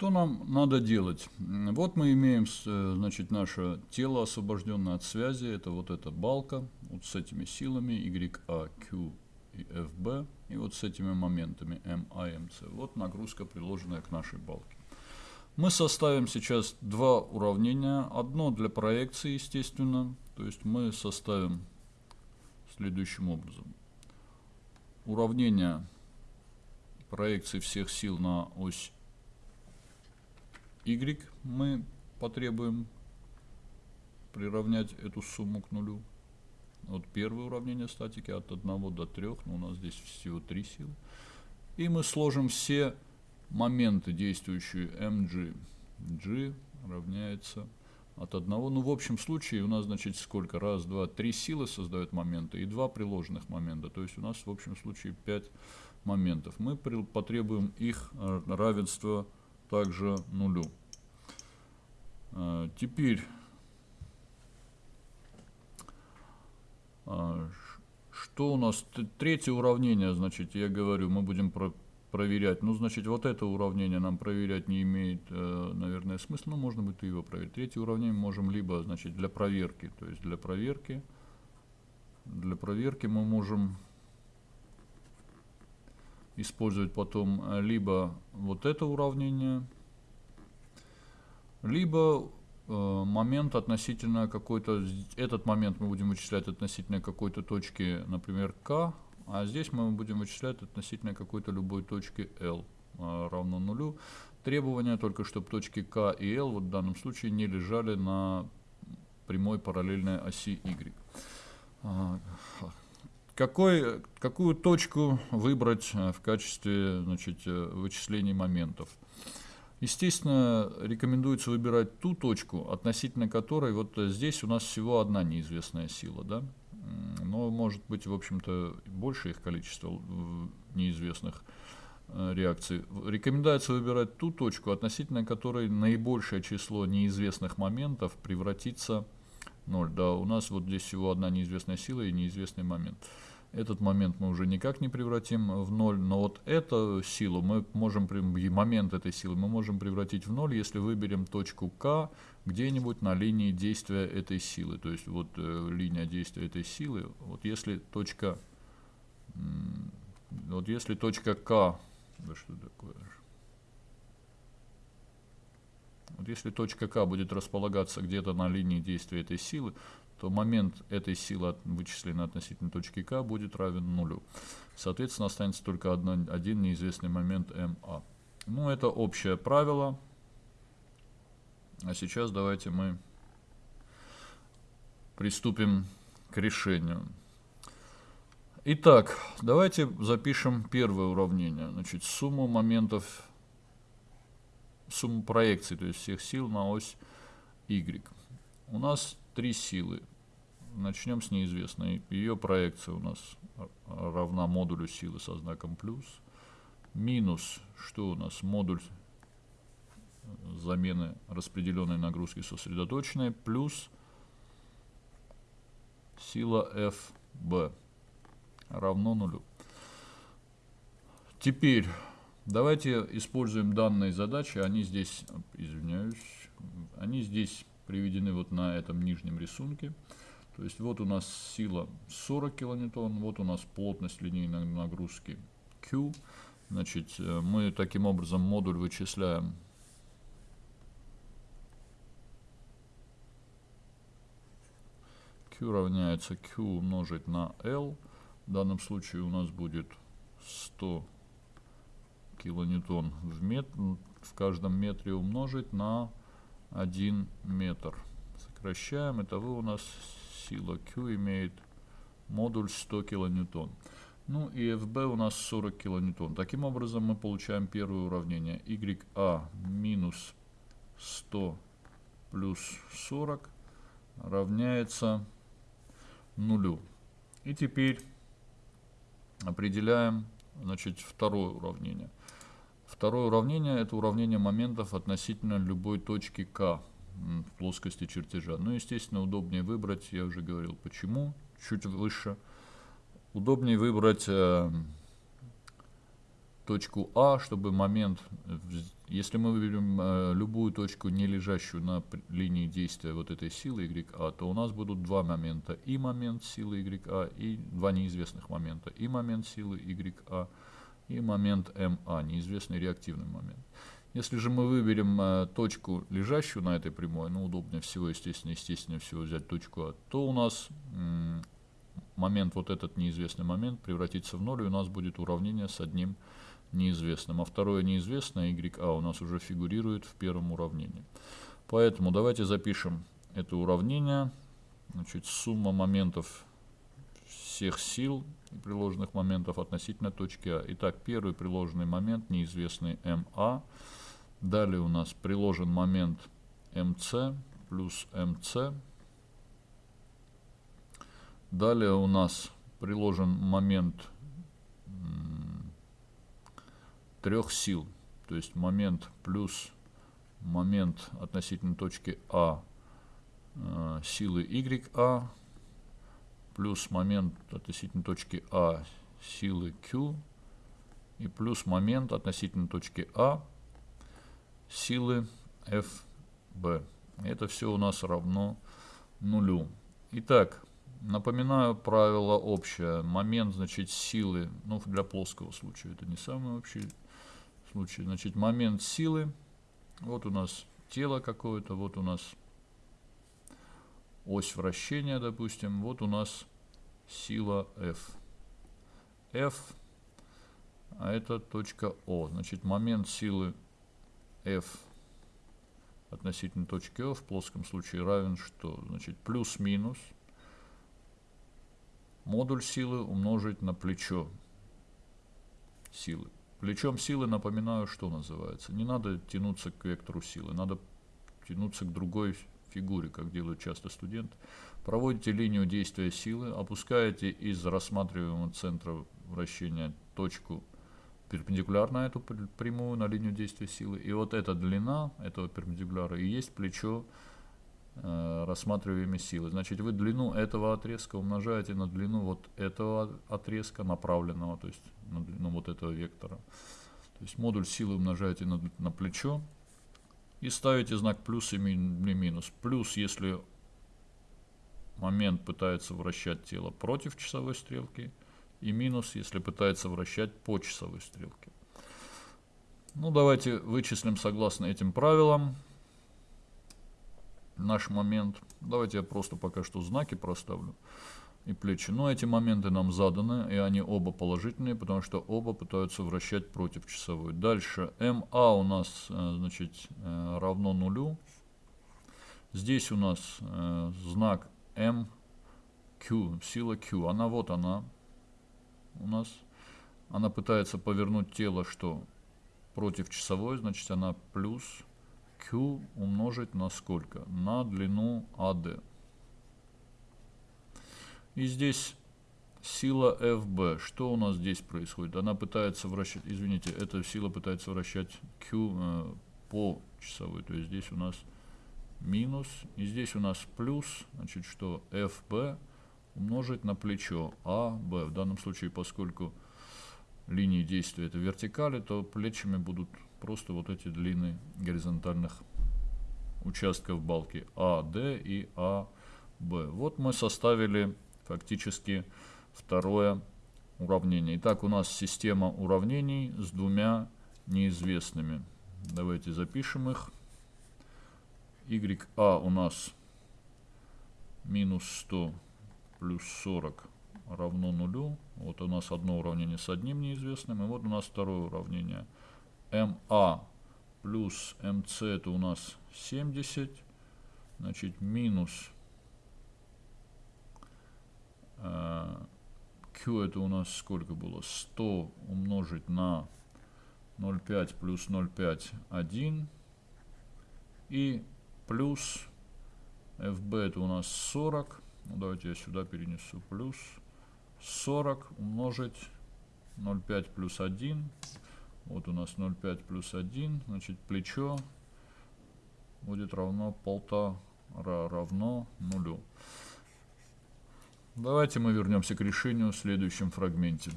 Что нам надо делать? Вот мы имеем э, значит, наше тело, освобожденное от связи. Это вот эта балка вот с этими силами YA, Q и FB. И вот с этими моментами MA, MC. Вот нагрузка, приложенная к нашей балке. Мы составим сейчас два уравнения. Одно для проекции, естественно. То есть мы составим следующим образом. Уравнение проекции всех сил на ось y мы потребуем приравнять эту сумму к нулю. Вот первое уравнение статики от 1 до 3, но у нас здесь всего 3 силы. И мы сложим все моменты, действующие mg. g равняется от 1. Ну, в общем случае у нас, значит, сколько? Раз, два, три силы создают моменты и два приложенных момента. То есть у нас, в общем случае, 5 моментов. Мы потребуем их э, равенства также нулю. А, теперь а, что у нас? Третье уравнение, значит, я говорю, мы будем про проверять. Ну, значит, вот это уравнение нам проверять не имеет, э, наверное, смысла. Ну, можно будет его проверить. Третье уравнение мы можем либо, значит, для проверки. То есть для проверки. Для проверки мы можем использовать потом э, либо вот это уравнение, либо э, момент относительно какой-то, этот момент мы будем вычислять относительно какой-то точки, например, k, а здесь мы будем вычислять относительно какой-то любой точки L э, равно нулю. Требование только, чтобы точки k и L вот в данном случае не лежали на прямой параллельной оси Y. Какой, какую точку выбрать э, в качестве значит, э, вычислений моментов? Естественно, рекомендуется выбирать ту точку, относительно которой вот здесь у нас всего одна неизвестная сила. Да? Но может быть, в общем-то, больше их количество неизвестных э, реакций. Рекомендуется выбирать ту точку, относительно которой наибольшее число неизвестных моментов превратится в 0. Да, у нас вот здесь всего одна неизвестная сила и неизвестный момент. Этот момент мы уже никак не превратим в ноль, но вот эту силу мы можем, момент этой силы мы можем превратить в ноль, если выберем точку К где-нибудь на линии действия этой силы. То есть вот э, линия действия этой силы, вот если точка, вот если точка К, да что такое, вот если точка К будет располагаться где-то на линии действия этой силы, то момент этой силы, вычисленной относительно точки К, будет равен нулю. Соответственно, останется только одно, один неизвестный момент МА. Ну, это общее правило. А сейчас давайте мы приступим к решению. Итак, давайте запишем первое уравнение. Значит, сумму моментов, сумму проекций, то есть всех сил на ось Y. У нас три силы. Начнем с неизвестной. Ее проекция у нас равна модулю силы со знаком плюс. Минус, что у нас? Модуль замены распределенной нагрузки сосредоточенной плюс сила FB равно нулю. Теперь давайте используем данные задачи. Они здесь, извиняюсь, они здесь приведены вот на этом нижнем рисунке. То есть вот у нас сила 40 килоньютон, вот у нас плотность линейной нагрузки Q. Значит, э, мы таким образом модуль вычисляем Q равняется Q умножить на L. В данном случае у нас будет 100 килоньютон в, метр, в каждом метре умножить на 1 метр. Сокращаем. Итого у нас сила Q имеет модуль 100 килоньютон. Ну и FB у нас 40 килоньютон. Таким образом мы получаем первое уравнение. YA минус 100 плюс 40 равняется нулю. И теперь определяем значит, второе уравнение. Второе уравнение – это уравнение моментов относительно любой точки К в плоскости чертежа. Ну, естественно, удобнее выбрать, я уже говорил, почему, чуть выше. Удобнее выбрать э, точку А, чтобы момент, если мы выберем э, любую точку, не лежащую на линии действия вот этой силы YA, то у нас будут два момента. И момент силы YA, и два неизвестных момента. И момент силы YA, и момент MA, неизвестный реактивный момент. Если же мы выберем э, точку, лежащую на этой прямой, ну, удобнее всего, естественно, естественно всего взять точку А, то у нас момент, вот этот неизвестный момент, превратится в ноль, и у нас будет уравнение с одним неизвестным. А второе неизвестное, YA, у нас уже фигурирует в первом уравнении. Поэтому давайте запишем это уравнение. Значит, сумма моментов всех сил и приложенных моментов относительно точки А. Итак, первый приложенный момент, неизвестный МА. Далее у нас приложен момент МС плюс МС. Далее у нас приложен момент трех сил. То есть момент плюс момент относительно точки А э, силы YA плюс момент относительно точки А силы Q и плюс момент относительно точки А силы FB. Это все у нас равно нулю. Итак, напоминаю правило общее. Момент, значит, силы, ну, для плоского случая, это не самый общий случае. Значит, момент силы. Вот у нас тело какое-то, вот у нас ось вращения, допустим. Вот у нас сила F. F, а это точка О. Значит, момент силы F относительно точки О в плоском случае равен что? Значит, плюс-минус модуль силы умножить на плечо силы. Плечом силы, напоминаю, что называется. Не надо тянуться к вектору силы, надо тянуться к другой фигуре, как делают часто студенты. Проводите линию действия силы, опускаете из рассматриваемого центра вращения точку перпендикулярно эту прямую на линию действия силы. И вот эта длина этого перпендикуляра и есть плечо э, рассматриваемой силы. Значит, вы длину этого отрезка умножаете на длину вот этого отрезка направленного, то есть на длину вот этого вектора. То есть модуль силы умножаете на, на плечо и ставите знак плюс или минус. Плюс, если момент пытается вращать тело против часовой стрелки, и минус, если пытается вращать по часовой стрелке. Ну, давайте вычислим согласно этим правилам наш момент. Давайте я просто пока что знаки проставлю и плечи. Но эти моменты нам заданы, и они оба положительные, потому что оба пытаются вращать против часовой. Дальше МА у нас э, значит, э, равно нулю. Здесь у нас э, знак МQ, сила Q. Она вот она у нас. Она пытается повернуть тело, что против часовой, значит она плюс Q умножить на сколько? На длину AD. И здесь сила FB. Что у нас здесь происходит? Она пытается вращать, извините, эта сила пытается вращать Q э, по часовой. То есть здесь у нас минус. И здесь у нас плюс. Значит, что FB умножить на плечо AB. В данном случае, поскольку линии действия это вертикали, то плечами будут просто вот эти длины горизонтальных участков балки AD и AB. Вот мы составили фактически второе уравнение. Итак, у нас система уравнений с двумя неизвестными. Давайте запишем их. YA у нас минус 100 плюс 40 равно нулю. Вот у нас одно уравнение с одним неизвестным. И вот у нас второе уравнение. МА плюс МС это у нас 70. Значит, минус Q это у нас сколько было? 100 умножить на 0,5 плюс 0,5 1. И плюс FB это у нас 40. Ну, давайте я сюда перенесу. Плюс 40 умножить 0,5 плюс 1. Вот у нас 0,5 плюс 1. Значит, плечо будет равно полтора равно нулю. Давайте мы вернемся к решению в следующем фрагменте.